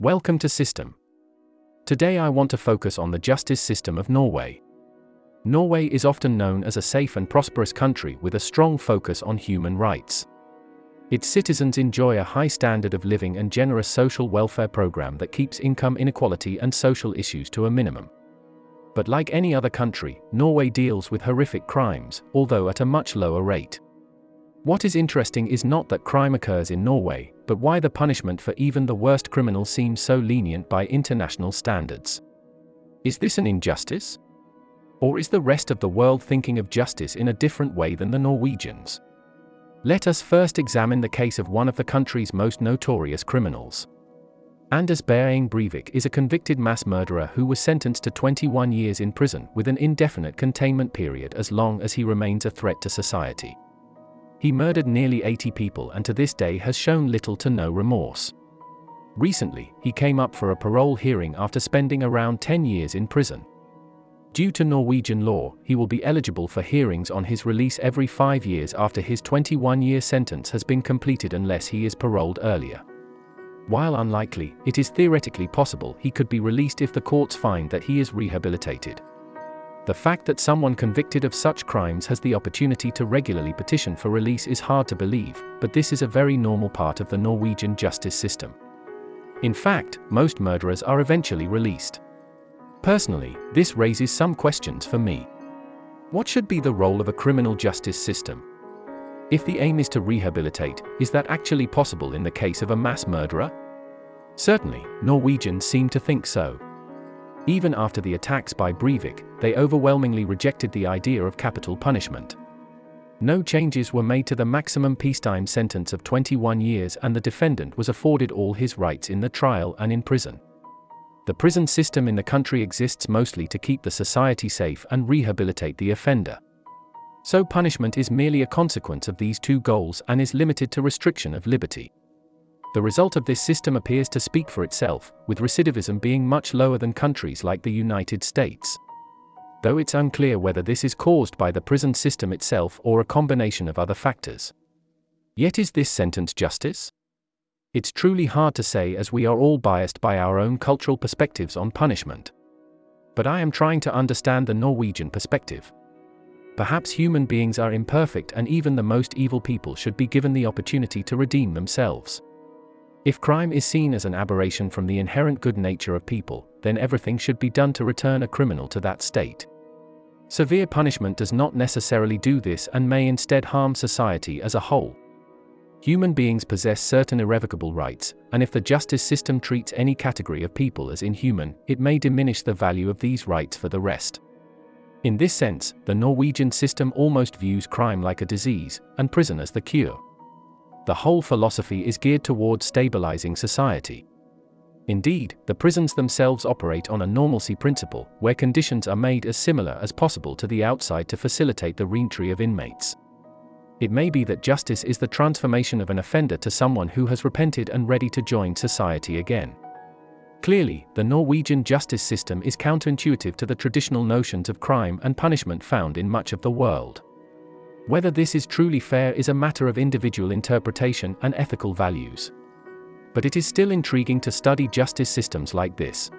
Welcome to System. Today I want to focus on the justice system of Norway. Norway is often known as a safe and prosperous country with a strong focus on human rights. Its citizens enjoy a high standard of living and generous social welfare program that keeps income inequality and social issues to a minimum. But like any other country, Norway deals with horrific crimes, although at a much lower rate. What is interesting is not that crime occurs in Norway, but why the punishment for even the worst criminals seems so lenient by international standards. Is this an injustice? Or is the rest of the world thinking of justice in a different way than the Norwegians? Let us first examine the case of one of the country's most notorious criminals. Anders Behring Breivik is a convicted mass murderer who was sentenced to 21 years in prison with an indefinite containment period as long as he remains a threat to society. He murdered nearly 80 people and to this day has shown little to no remorse. Recently, he came up for a parole hearing after spending around 10 years in prison. Due to Norwegian law, he will be eligible for hearings on his release every five years after his 21 year sentence has been completed unless he is paroled earlier. While unlikely, it is theoretically possible he could be released if the courts find that he is rehabilitated. The fact that someone convicted of such crimes has the opportunity to regularly petition for release is hard to believe, but this is a very normal part of the Norwegian justice system. In fact, most murderers are eventually released. Personally, this raises some questions for me. What should be the role of a criminal justice system? If the aim is to rehabilitate, is that actually possible in the case of a mass murderer? Certainly, Norwegians seem to think so. Even after the attacks by Breivik, they overwhelmingly rejected the idea of capital punishment. No changes were made to the maximum peacetime sentence of 21 years and the defendant was afforded all his rights in the trial and in prison. The prison system in the country exists mostly to keep the society safe and rehabilitate the offender. So punishment is merely a consequence of these two goals and is limited to restriction of liberty. The result of this system appears to speak for itself, with recidivism being much lower than countries like the United States. Though it's unclear whether this is caused by the prison system itself or a combination of other factors. Yet is this sentence justice? It's truly hard to say as we are all biased by our own cultural perspectives on punishment. But I am trying to understand the Norwegian perspective. Perhaps human beings are imperfect and even the most evil people should be given the opportunity to redeem themselves. If crime is seen as an aberration from the inherent good nature of people, then everything should be done to return a criminal to that state. Severe punishment does not necessarily do this and may instead harm society as a whole. Human beings possess certain irrevocable rights, and if the justice system treats any category of people as inhuman, it may diminish the value of these rights for the rest. In this sense, the Norwegian system almost views crime like a disease, and prison as the cure the whole philosophy is geared towards stabilizing society. Indeed, the prisons themselves operate on a normalcy principle, where conditions are made as similar as possible to the outside to facilitate the reentry of inmates. It may be that justice is the transformation of an offender to someone who has repented and ready to join society again. Clearly, the Norwegian justice system is counterintuitive to the traditional notions of crime and punishment found in much of the world. Whether this is truly fair is a matter of individual interpretation and ethical values. But it is still intriguing to study justice systems like this.